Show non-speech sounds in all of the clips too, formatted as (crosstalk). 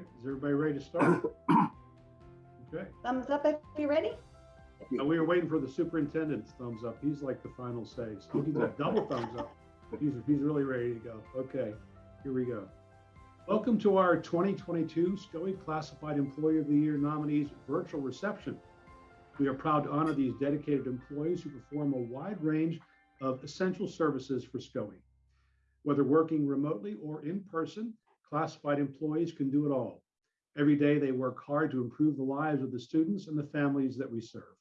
right, is everybody ready to start? (coughs) Okay, Thumbs up if you're ready. now we were waiting for the superintendent's thumbs up. He's like the final say. So he's a double thumbs up. He's, he's really ready to go. Okay, here we go. Welcome to our 2022 SCOE Classified Employee of the Year nominees virtual reception. We are proud to honor these dedicated employees who perform a wide range of essential services for SCOE. Whether working remotely or in person, classified employees can do it all. Every day they work hard to improve the lives of the students and the families that we serve.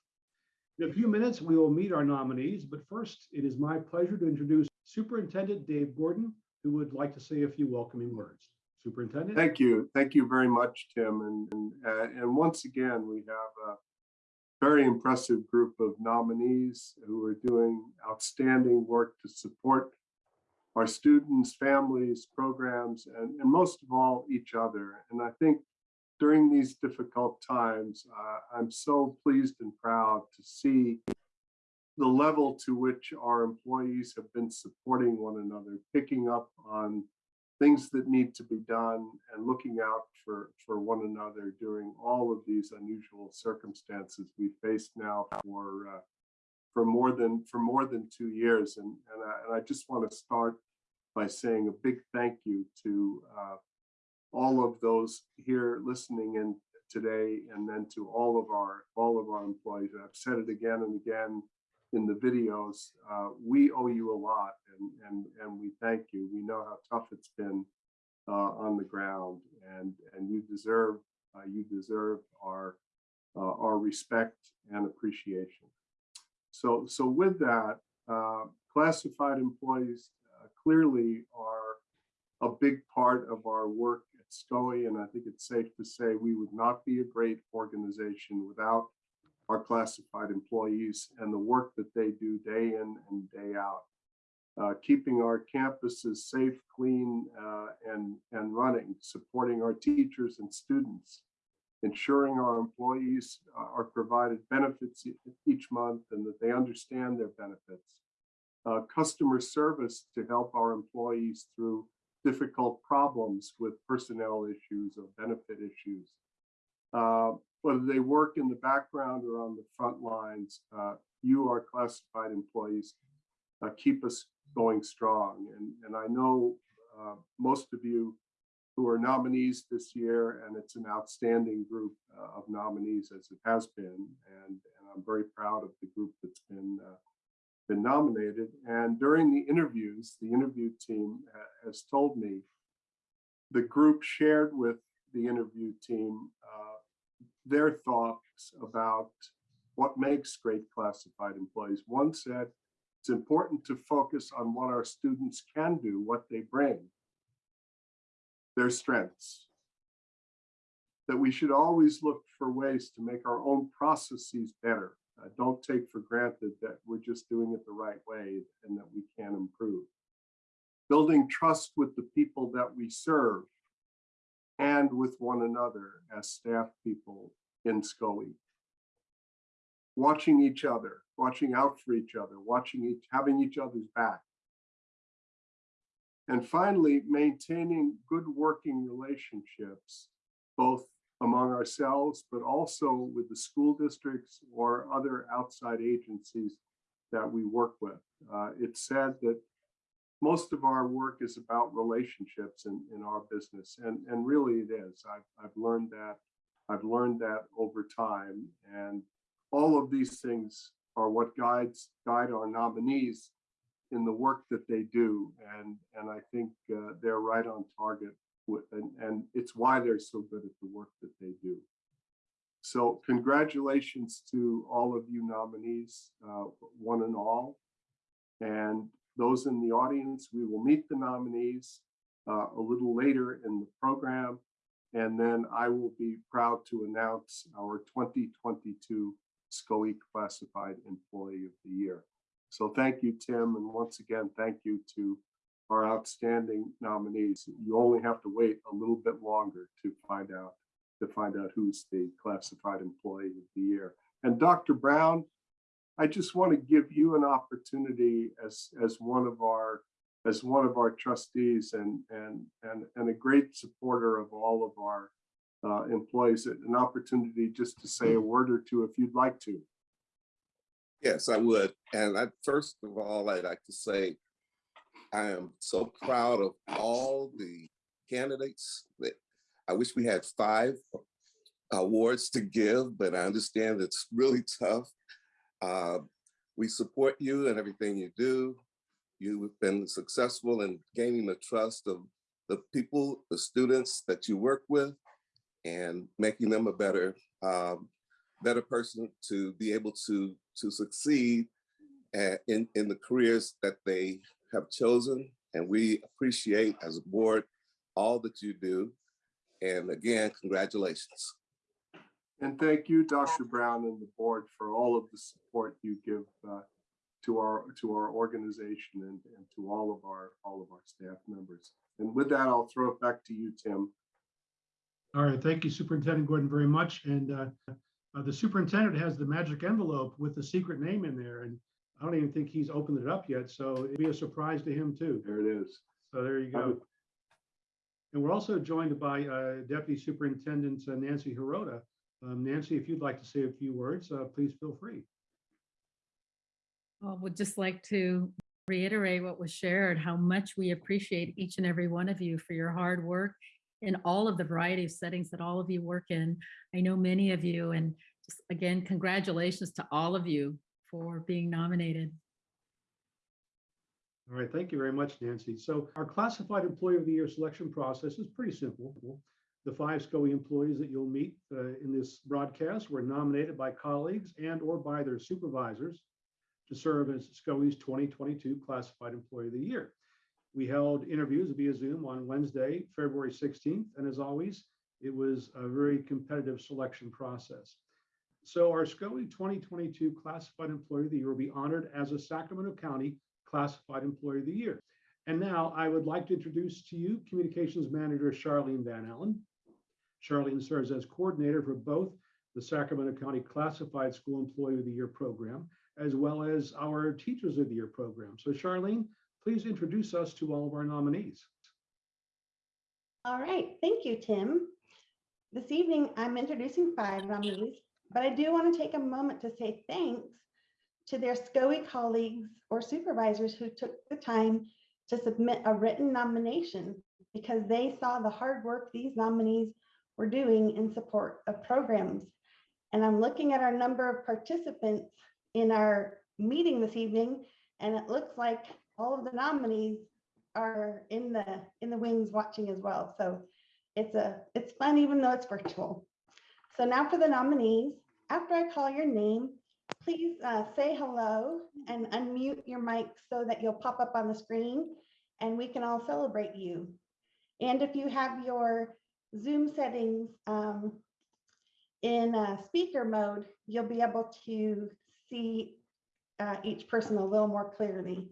In a few minutes, we will meet our nominees, but first, it is my pleasure to introduce Superintendent Dave Gordon, who would like to say a few welcoming words. Superintendent? Thank you. Thank you very much, Tim. And, and, uh, and once again, we have a very impressive group of nominees who are doing outstanding work to support our students, families, programs, and, and most of all, each other. And I think during these difficult times, uh, I'm so pleased and proud to see the level to which our employees have been supporting one another, picking up on things that need to be done and looking out for, for one another during all of these unusual circumstances we face now for uh, for more than for more than two years. And, and, I, and I just want to start by saying a big thank you to uh, all of those here listening in today and then to all of our all of our employees. I've said it again and again in the videos, uh, we owe you a lot and, and, and we thank you. We know how tough it's been uh, on the ground and, and you deserve, uh, you deserve our, uh, our respect and appreciation. So, so with that, uh, classified employees clearly are a big part of our work at SCOE, and I think it's safe to say we would not be a great organization without our classified employees and the work that they do day in and day out. Uh, keeping our campuses safe, clean, uh, and, and running, supporting our teachers and students, ensuring our employees are provided benefits each month and that they understand their benefits. Uh, customer service to help our employees through difficult problems with personnel issues or benefit issues. Uh, whether they work in the background or on the front lines, uh, you, our classified employees, uh, keep us going strong. And, and I know uh, most of you who are nominees this year, and it's an outstanding group uh, of nominees as it has been. And, and I'm very proud of the group that's been been nominated. And during the interviews, the interview team has told me the group shared with the interview team uh, their thoughts about what makes great classified employees. One said, it's important to focus on what our students can do, what they bring, their strengths. That we should always look for ways to make our own processes better. Uh, don't take for granted that we're just doing it the right way and that we can improve. Building trust with the people that we serve and with one another as staff people in SCOE. Watching each other, watching out for each other, watching each, having each other's back. And finally, maintaining good working relationships, both among ourselves, but also with the school districts or other outside agencies that we work with. Uh, it's said that most of our work is about relationships in, in our business. And, and really it is. I've, I've learned that. I've learned that over time. And all of these things are what guides guide our nominees in the work that they do. And, and I think uh, they're right on target. And, and it's why they're so good at the work that they do. So congratulations to all of you nominees, uh, one and all. And those in the audience, we will meet the nominees uh, a little later in the program. And then I will be proud to announce our 2022 SCOE Classified Employee of the Year. So thank you, Tim. And once again, thank you to our outstanding nominees. You only have to wait a little bit longer to find out to find out who's the classified employee of the year. And Dr. Brown, I just want to give you an opportunity as as one of our as one of our trustees and and and and a great supporter of all of our uh, employees an opportunity just to say a word or two if you'd like to. Yes, I would. And I, first of all, I'd like to say, I am so proud of all the candidates that I wish we had five awards to give, but I understand it's really tough. Uh, we support you and everything you do. You've been successful in gaining the trust of the people, the students that you work with and making them a better, um, better person to be able to, to succeed uh, in, in the careers that they have chosen. And we appreciate as a board, all that you do. And again, congratulations. And thank you, Dr. Brown and the board for all of the support you give uh, to our to our organization and, and to all of our all of our staff members. And with that, I'll throw it back to you, Tim. All right, thank you, Superintendent Gordon, very much. And uh, uh, the superintendent has the magic envelope with the secret name in there, and I don't even think he's opened it up yet, so it'd be a surprise to him too. There it is. So there you go. And we're also joined by uh, Deputy Superintendent uh, Nancy Hirota. Um, Nancy, if you'd like to say a few words, uh, please feel free. Well, would just like to reiterate what was shared, how much we appreciate each and every one of you for your hard work in all of the variety of settings that all of you work in. I know many of you and just again, congratulations to all of you for being nominated. All right, thank you very much, Nancy. So our classified employee of the year selection process is pretty simple. The five SCOE employees that you'll meet uh, in this broadcast were nominated by colleagues and or by their supervisors to serve as SCOE's 2022 classified employee of the year. We held interviews via Zoom on Wednesday, February 16th, and as always, it was a very competitive selection process. So our SCOE 2022 classified employee of the year will be honored as a Sacramento County Classified Employee of the Year. And now I would like to introduce to you Communications Manager Charlene Van Allen. Charlene serves as coordinator for both the Sacramento County Classified School Employee of the Year program, as well as our Teachers of the Year program. So Charlene, please introduce us to all of our nominees. All right, thank you, Tim. This evening, I'm introducing five nominees, but I do want to take a moment to say thanks to their SCOE colleagues or supervisors who took the time to submit a written nomination because they saw the hard work these nominees were doing in support of programs. And I'm looking at our number of participants in our meeting this evening, and it looks like all of the nominees are in the in the wings watching as well. So it's a it's fun even though it's virtual. So now for the nominees, after I call your name, please uh, say hello and unmute your mic so that you'll pop up on the screen and we can all celebrate you. And if you have your Zoom settings um, in uh, speaker mode, you'll be able to see uh, each person a little more clearly.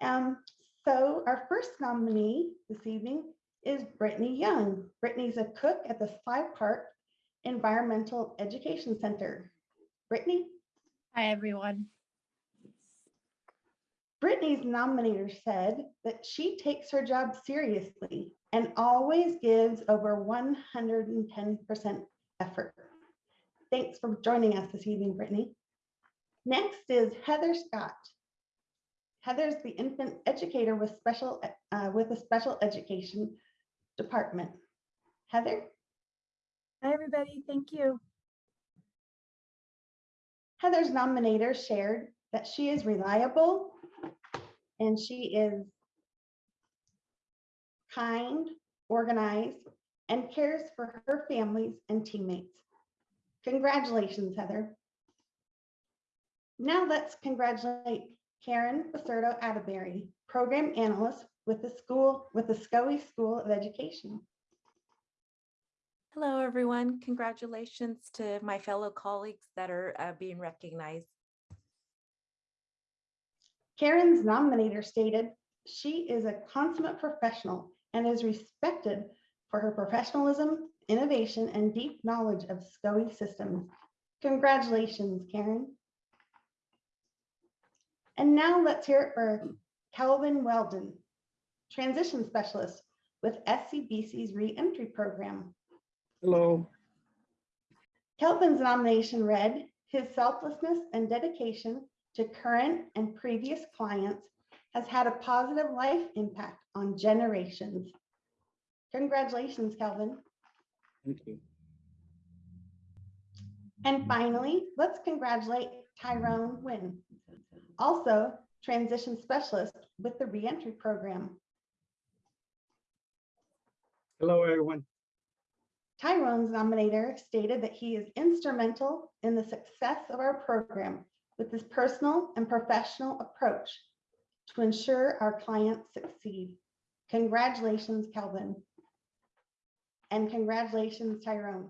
Um, so our first nominee this evening is Brittany Young. Brittany's a cook at the Sly Park Environmental Education Center. Brittany? Hi, everyone. Brittany's nominator said that she takes her job seriously and always gives over 110% effort. Thanks for joining us this evening, Brittany. Next is Heather Scott. Heather's the infant educator with special uh, with a special education department. Heather? Hi, everybody. Thank you. Heather's nominator shared that she is reliable and she is kind, organized, and cares for her families and teammates. Congratulations, Heather. Now let's congratulate Karen Baserdo Atterbury, Program Analyst with the school with the SCOE School of Education. Hello, everyone. Congratulations to my fellow colleagues that are uh, being recognized. Karen's nominator stated she is a consummate professional and is respected for her professionalism, innovation, and deep knowledge of SCOE systems. Congratulations, Karen. And now let's hear it for Calvin Weldon, transition specialist with SCBC's reentry program. Hello. Kelvin's nomination read, his selflessness and dedication to current and previous clients has had a positive life impact on generations. Congratulations, Kelvin. Thank you. And finally, let's congratulate Tyrone Wynn, also transition specialist with the reentry program. Hello, everyone. Tyrone's nominator stated that he is instrumental in the success of our program with his personal and professional approach to ensure our clients succeed. Congratulations, Calvin. And congratulations, Tyrone.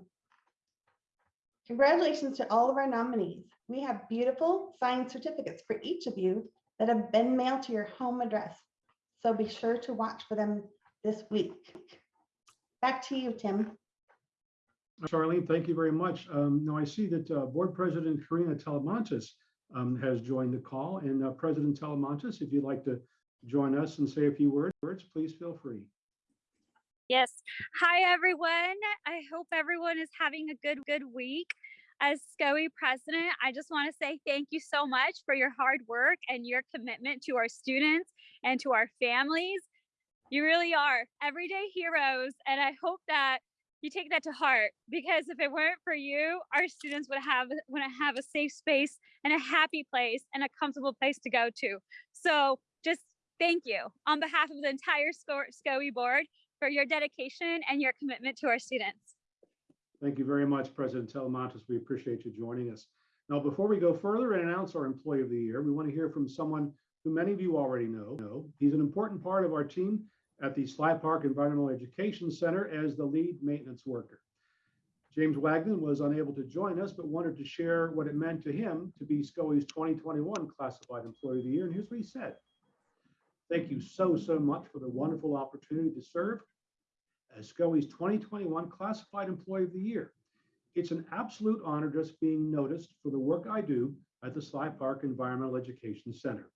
Congratulations to all of our nominees. We have beautiful signed certificates for each of you that have been mailed to your home address. So be sure to watch for them this week. Back to you, Tim. Charlene, thank you very much. Um, Now I see that uh, Board President Karina Talamantes um, has joined the call. And uh, President Talamantes, if you'd like to join us and say a few words, please feel free. Yes. Hi, everyone. I hope everyone is having a good, good week. As SCOE president, I just want to say thank you so much for your hard work and your commitment to our students and to our families. You really are everyday heroes. And I hope that you take that to heart because if it weren't for you, our students would have would have a safe space and a happy place and a comfortable place to go to. So just thank you on behalf of the entire SCO- SCOE board for your dedication and your commitment to our students. Thank you very much, President Talamantes. We appreciate you joining us. Now, before we go further and announce our Employee of the Year, we want to hear from someone who many of you already know. He's an important part of our team at the Sly Park Environmental Education Center as the lead maintenance worker. James Wagner was unable to join us, but wanted to share what it meant to him to be SCOE's 2021 Classified Employee of the Year. And here's what he said. Thank you so, so much for the wonderful opportunity to serve as SCOE's 2021 Classified Employee of the Year. It's an absolute honor just being noticed for the work I do at the Sly Park Environmental Education Center.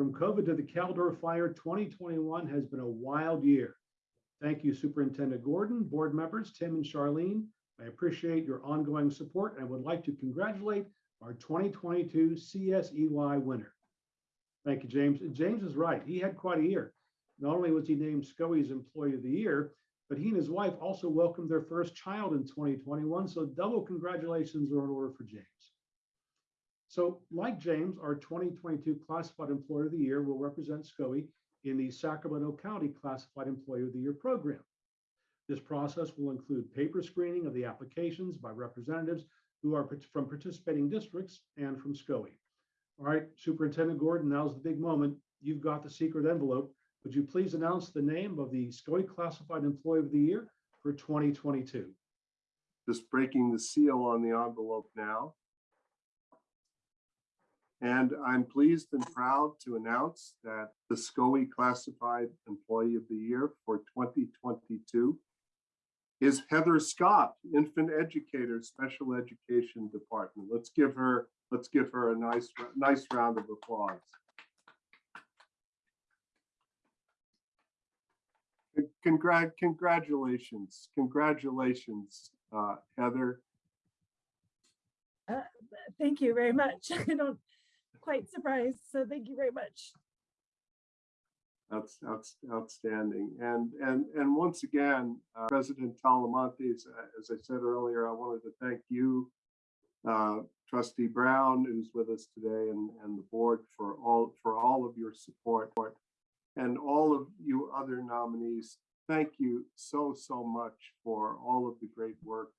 From COVID to the Caldor Fire, 2021 has been a wild year. Thank you, Superintendent Gordon, board members, Tim and Charlene. I appreciate your ongoing support and would like to congratulate our 2022 CSEY winner. Thank you, James. James is right. He had quite a year. Not only was he named SCOE's Employee of the Year, but he and his wife also welcomed their first child in 2021. So double congratulations are in order for James. So like James, our 2022 Classified Employee of the Year will represent SCOE in the Sacramento County Classified Employee of the Year program. This process will include paper screening of the applications by representatives who are from participating districts and from SCOE. All right, Superintendent Gordon, now's the big moment. You've got the secret envelope. Would you please announce the name of the SCOE Classified Employee of the Year for 2022? Just breaking the seal on the envelope now. And I'm pleased and proud to announce that the SCOE Classified Employee of the Year for 2022 is Heather Scott, Infant Educator, Special Education Department. Let's give her, let's give her a nice, nice round of applause. Congrat, congratulations, congratulations, uh, Heather. Thank you very much. (laughs) I don't quite surprised, so thank you very much. That's, that's outstanding. And, and, and once again, uh, President Talamantes, uh, as I said earlier, I wanted to thank you, uh, Trustee Brown, who's with us today, and, and the board for all, for all of your support. And all of you other nominees, thank you so, so much for all of the great work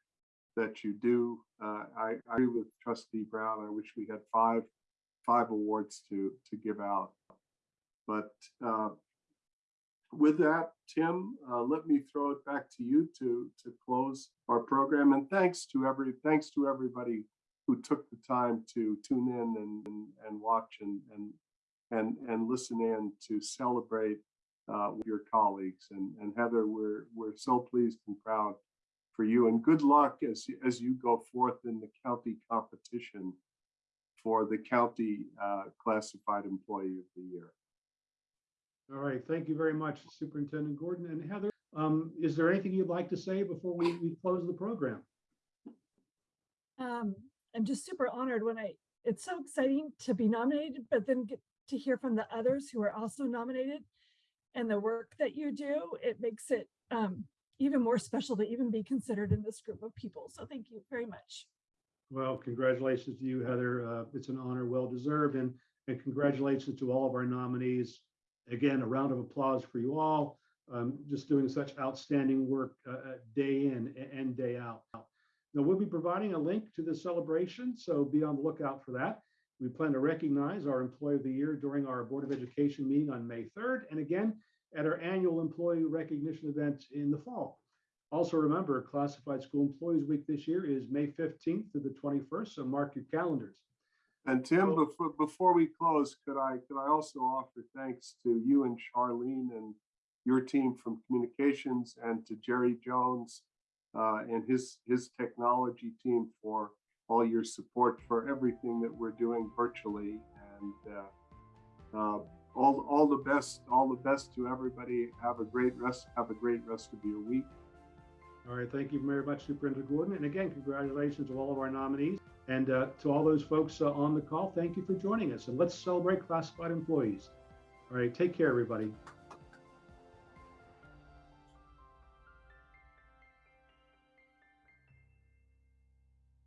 that you do. Uh, I, I agree with Trustee Brown. I wish we had five, five awards to, to give out. But uh, with that, Tim, uh, let me throw it back to you to, to close our program. And thanks to every, thanks to everybody who took the time to tune in and, and, and watch and, and, and, and listen in to celebrate uh, your colleagues. And, and Heather, we're, we're so pleased and proud for you and good luck as, as you go forth in the county competition for the county uh, classified employee of the year. All right, thank you very much, Superintendent Gordon and Heather. Um, is there anything you'd like to say before we, we close the program? Um, I'm just super honored when I, it's so exciting to be nominated, but then get to hear from the others who are also nominated and the work that you do. It makes it um, even more special to even be considered in this group of people. So thank you very much. Well, congratulations to you, Heather. Uh, it's an honor well deserved and, and congratulations to all of our nominees. Again, a round of applause for you all. Um, just doing such outstanding work uh, uh, day in and day out. Now, we'll be providing a link to the celebration, so be on the lookout for that. We plan to recognize our Employee of the Year during our Board of Education meeting on May 3rd, and again at our annual Employee Recognition event in the fall. Also remember, Classified School Employees Week this year is May 15th to the 21st, so mark your calendars. And Tim, Well- before, before we close, could I, could I also offer thanks to you and Charlene and your team from communications and to Jerry Jones uh, and his, his technology team for all your support for everything that we're doing virtually. And uh, uh, all, all the best, all the best to everybody. Have a great rest, have a great rest of your week. All right, thank you very much, Superintendent Gordon. And again, congratulations to all of our nominees. And uh, to all those folks uh, on the call, thank you for joining us. And let's celebrate classified employees. All right, take care, everybody.